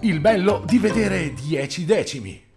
Il bello di vedere 10 decimi.